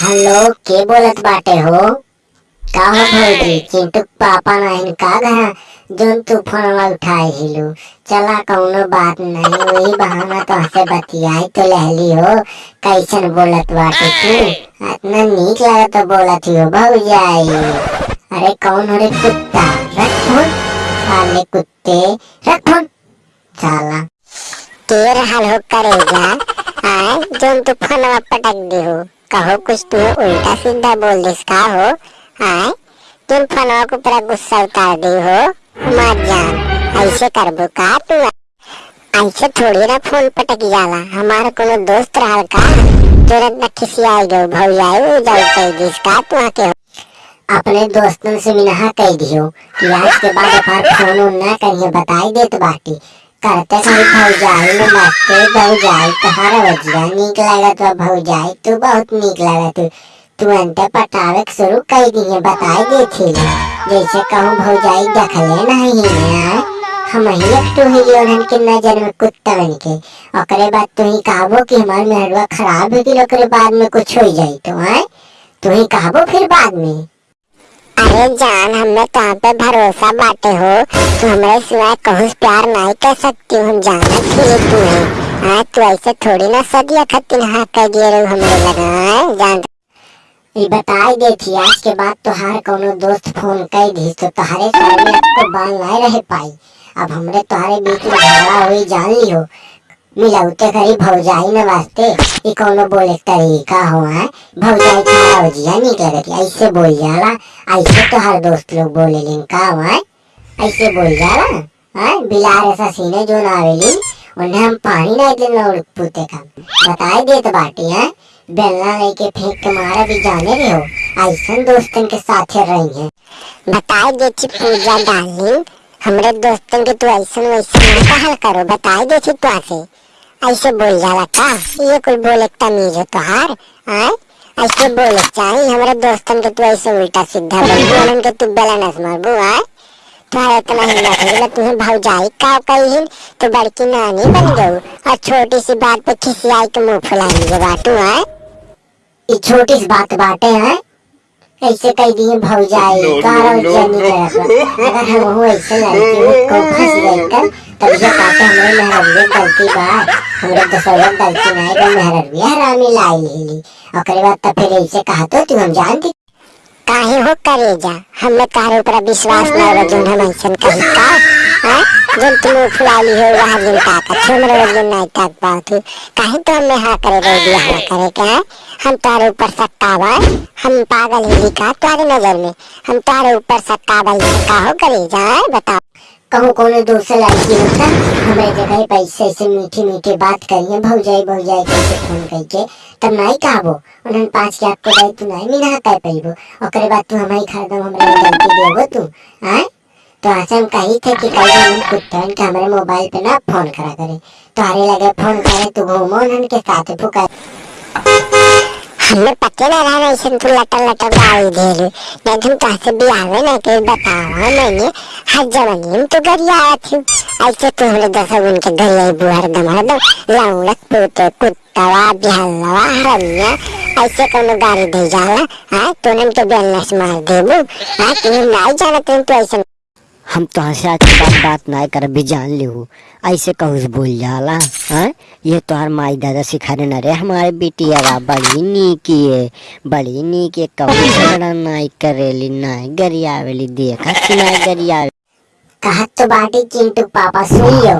Hello के बोलत बाटे हो? का हो भौजी चिंटू पापा नहीं का घर जोन तू फोनवा उठाए हिलू। चला कौनो बात नहीं वही बहाना तो हसे बतियाई तो लहली हो। कैसन बोलत बाटे तू? इतना नीक लागत तो बोलत ही हो भौजाई अरे कौन हो रे कुत्ता? रख फ़ोन साले कुत्ते रख फ़ोन साला तेर हाल हो करेगा आए जोन तू फोनवा पटक दी हो कहो कुछ तू उल्टा सीधा बोल दिस का हो। आए, तुम फोनवा को पूरा गुस्सा उतार दी हो। मत जान ऐसे करबो का तू। ऐसे थोड़ी ना फ़ोन पटक जाला, हमारा कोनो दोस्त रहल का? तुरंत न खिसियाई गो भौजाई उ जाई कह दिस का तू आके अपने दोस्तन से मिनहा कह दियो, कि आज के बाद फ़ोन ना करिए बताई देत बाटी। करते कहीं भौजाई में मस्ते भौजाई तोहारा बजिया नीक लागत बा भौजाई तू बहुत नीक लागत तू अंते पटावे के शुरू कर दिए बताई दे थी जैसे कहूँ भौजाई देखले नहीं है। हम ही एक तो ही लोगन के नज़र में कुत्ता बन के ओकरे बाद तू ही कहबो कि हमार मेहरवा खराब हो गई ओकरे बाद में कुछ हो जाई तो है तू ही कहबो फिर बाद में अरे जान हमें तुम पे भरोसा बाटे हो? तू हमारे सिवाय कहूँ प्यार नहीं कर सकती हूँ, हम जानत थी तुम्हें हाँ तू ऐसे थोड़ी ना सदिया खतिन हाँ कह दिए रहो हमरे लगा हाँ? जान। ई बताई थी, आज के बाद तोहार कोनो दोस्त फ़ोन कर दी तो तोहारे में आपको बाल नहीं रह पाई। अब हमरे तोहारे बीच में झगड़ा हुई जान ली हो मिलौते करी भौजाई न वास्ते ई कोनो बोले तरीका हो है? भौजाई खड़ा हो जिया नीक लगे कि ऐसे बोल जाला। ऐसे तोहार दोस्त लोग बोले लिन का हो। है ऐसे बोल जाला। है? बिलार ऐसा सीने जो ना आवेली उन्हें हम पानी नहीं देना उड़ पूते का बताई देत बाटी, है? बेलना लेके फेंक के मारा भी जाने भी हो। ऐसन दोस्तन के साथे रही है। बताई दे छी पूजा डार्लिंग। हमरे दोस्तन के तू ऐसन वैसन ना कहल करो। बताई दे छी तू से ऐसे बोल जाला का? ये कोई बोले तमीज हो तोहार आय? ऐसे बोले के चाहिए हमारे दोस्तन के तू ऐसे उल्टा सीधा बोल, बोलन के तू बेला नस मारबू, आय? तुम्हारा इतना हिम्मत है तुम्हें भौजाई का कही तो बड़की नानी बन गई और छोटी सी बात पे खिसियाई के मुँह फुला लीजिए बाटू, आय? ये छोटी सी बात बाटे हैं ऐसे कह दिए भौजाई कारो जनी रहता अगर हम वो ऐसे लड़की को फंस गई कर तब ये कहते हमरे मेहरबिया गलती बा हमरे दोसर गलती नहीं बा मेहरबिया हरामी लाई ली। ओकरे बाद तब फिर ऐसे कहा तो तू हम जानती काहे हो करेजा? हमें तारे ऊपर विश्वास ना हो जोन हम ऐसे कही का हाँ जोन तुम फुलाली हो, वहाँ दिन ताकत हमरे वज़न नहीं ताक पात काहे तो हमें हाँ करे रे दिया हाँ करे, क्या हम तारे ऊपर सट्टा बा हम पागल ही का तारे नज़र में। हम तारे ऊपर सट्टा बा का हो करेजा बताओ। कहूँ कोनो दूसरे लड़की होता हमारे जगह पैसे से मीठी मीठी बात करिए भौजाई भौजाई कैसे फ़ोन करके। तब नहीं कहबो उन्हें पाँच के आपको दे तू नहीं मिला कह पैबो ओकरे बाद तू हमारी खरीदम हमारे गलती देबो तू आए तो ऐसे हम कही थे कि कल हम कुत्तन के हमारे मोबाइल पे ना फ़ोन करा करे। तुम्हारे लगे फ़ोन करे, तू घूमो उन्हन के साथ फुका। हमें पते ना रहा ऐसे तू लटर लटर गाड़ी दे रही नहीं तुम कैसे भी आवे ना के बताओ मैंने हर जवानी में तो घर आया थी, ऐसे तो हमने दस उनके घर आई बुहर दम हर दम लौड़क पोते कुत्तवा बिहलवा हरमिया, ऐसे कोनो गाड़ी दे जाला हाँ? तो नम तो बेलनस मार देबू हाँ? तुम्हें नहीं जाना तुम तो ऐसे हम तो हंसे के बाद बात नहीं कर भी जान ली हूँ। ऐसे कहूँ बोल जाला हाँ? ये तो हर माई दादा सिखाने न रे, हमारे बेटी अवा बड़ी नीकी है बड़ी नीक कहूँ, झगड़ा नहीं करेली नहीं गरियावेली, देखा कि नहीं गरियावे कहा तो बाटी चिंटू पापा सुन लो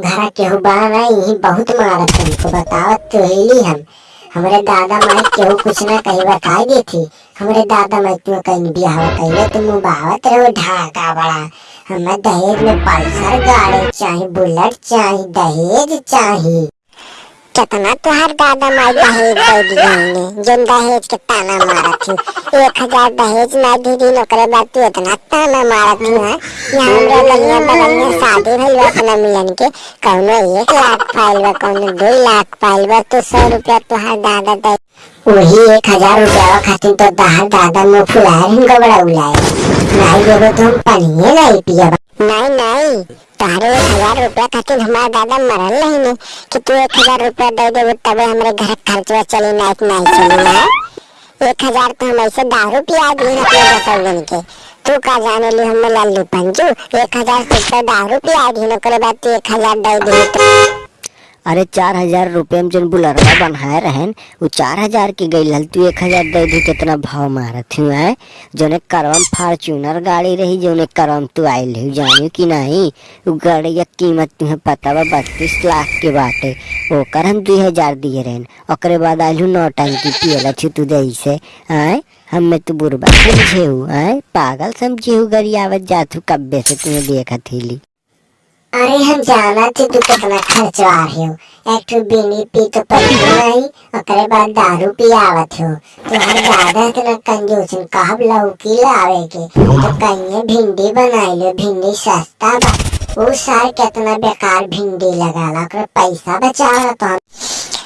घर केहू बड़ा नहीं बहुत मारत तुमको, बतावत तो हेली हम। हमारे दादा माई केहू कुछ ना कही बताई दी थी हमारे दादा माई तुम कहीं ब्याह कही तुम बावत रहो ढाका बड़ा। हमें दहेज में पल्सर गाड़ी चाहिए बुलेट चाहिए दहेज चाहिए कितना तुहार दादा माई दहेज दे दिए दहेज के ताना मारा थी। एक हज़ार दहेज ना दी दी ओकरे बाद तू इतना ताना मारा थी हाँ। यहाँ हमरा ललिया बगलिया शादी भइल बा अपना मिलन के। कौनो एक लाख पाइल बा, कौनो दो लाख पाइल बा। तो सौ रुपया तुहार दादा दे। वही एक हज़ार रुपया खातिर तो दादा दादा मुँह फुलाए इनको बड़ा उलाए नहीं देबो तो हम पानी नहीं पिया नहीं नहीं। तारे एक हज़ार रुपया खातिर हमारा दादा मरल नहीं ने कि तू एक हज़ार रुपया दे देबो, तबे हमारे घर खर्चवा चली, नहीं ही चली ना एक हज़ार तो हम ऐसे दारू पिया दिए अपने दिन के। तू का जाने ली हमें लल्लू पंजू। एक हज़ार से तो दारू पिया दी ना करे बात एक हज़ार दे दी। तो अरे चार हज़ार रुपये में जन बुलरवा बनाए रहन, वो चार हज़ार की गई हल तू एक हज़ार दे दी, कितना भाव मारत हूँ, है? जोने करम फार्चूनर गाड़ी रही, जोने करम तू आयल रही जानी कि नहीं। वो गाड़ी का कीमत तुम्हें पता बा बत्तीस लाख के बाटे ओकर हम दू हज़ार दिए रहन, ओकरे बाद आयल नौ टंकी पियला छी तू दही से आय हमें तू बुरबा समझे हूँ आय पागल समझे हूँ गरियावत जात हूँ, कब्बे से तुम्हें देखत हिली अरे हम जाना थे तू कितना खर्चवा रहे हो। एक ठो बीनी पी तो पड़ी नहीं ओकरे बाद दारू पी आवत हो हम ज़्यादा इतना कंजूस कहब लौकी लावे के तो कहिए भिंडी बनाई लो, भिंडी सस्ता बा। वो सार कितना बेकार भिंडी लगाला कर पैसा बचावा तो हम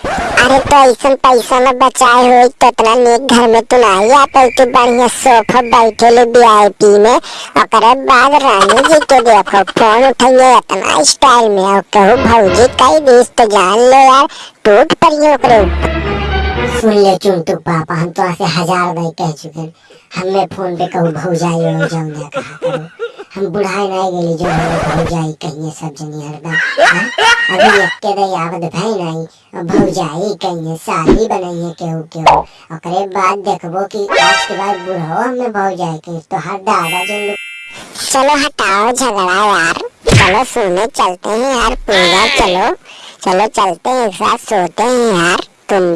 अरे तो ऐसा पैसा न बचाए हो तो इतना नेक घर में तू नहीं आता तू बढ़िया सोफा बैठे ले वीआईपी में। ओकरे बाद रानी जी के देखो, फ़ोन उठाइए इतना स्टाइल में। और कहो, भौजी, कई देश तो जान लो यार, टूट पड़ी ओकरे ऊपर सुन ले चुनटू पापा, हम तो ऐसे हज़ार नहीं कह चुके हैं। हमें फ़ोन पे कहूँ, भौजाई हो जाऊँ कहा करो? हम बुढ़ाई नहीं गेली जो हमें भौजाई कहिए सब जनी हरदम हाँ? अभी एक के दई आवत भाई नहीं अब भौजाई कहिए शादी बनाइए केहू केहू ओकरे बाद देखबो कि आज के बाद बुढ़ो हमें भौजाई कहिए तो हर दादा जो लोग चलो हटाओ झगड़ा यार, चलो सोने, चलते हैं यार पूजा चलो चलो चलते हैं एक साथ, सोते हैं यार, तुम भी